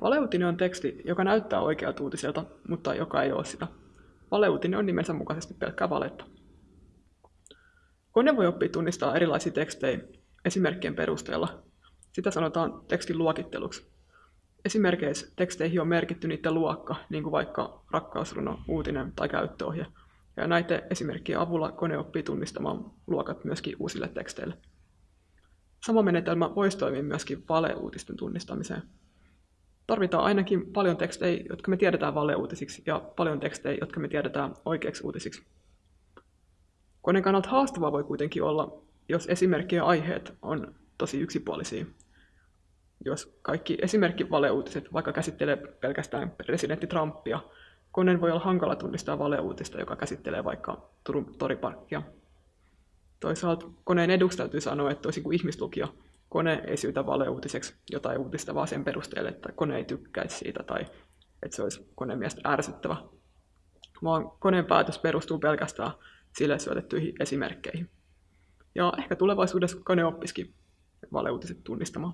Valeuutinen on teksti, joka näyttää oikealta uutiselta, mutta joka ei ole sitä. Valeuutinen on nimensä mukaisesti pelkkää valetta. Kone voi oppia tunnistaa erilaisia tekstejä esimerkkien perusteella. Sitä sanotaan tekstin luokitteluksi. Esimerkkeissä teksteihin on merkitty niiden luokka, niin kuin vaikka rakkausruno, uutinen tai käyttöohje. Ja näiden esimerkkien avulla kone oppii tunnistamaan luokat myöskin uusille teksteille. Sama menetelmä voisi toimia myöskin valeuutisten tunnistamiseen. Tarvitaan ainakin paljon tekstejä, jotka me tiedetään valeuutisiksi, ja paljon tekstejä, jotka me tiedetään oikeiksi uutisiksi. Koneen kannalta haastavaa voi kuitenkin olla, jos esimerkkien aiheet on tosi yksipuolisia. Jos kaikki esimerkki valeuutiset vaikka käsittelee pelkästään presidentti Trumpia, koneen voi olla hankala tunnistaa valeuutista, joka käsittelee vaikka Turun toriparkkia. Toisaalta koneen eduksi täytyy sanoa, että toisin kuin ihmislukija, kone ei syytä valeuutiseksi jotain uutista vaan sen perusteella, että kone ei tykkäisi siitä tai että se olisi koneen mielestä ärsyttävä, vaan koneen päätös perustuu pelkästään sille syötettyihin esimerkkeihin. Ja ehkä tulevaisuudessa kone oppisikin valeuutiset tunnistamaan.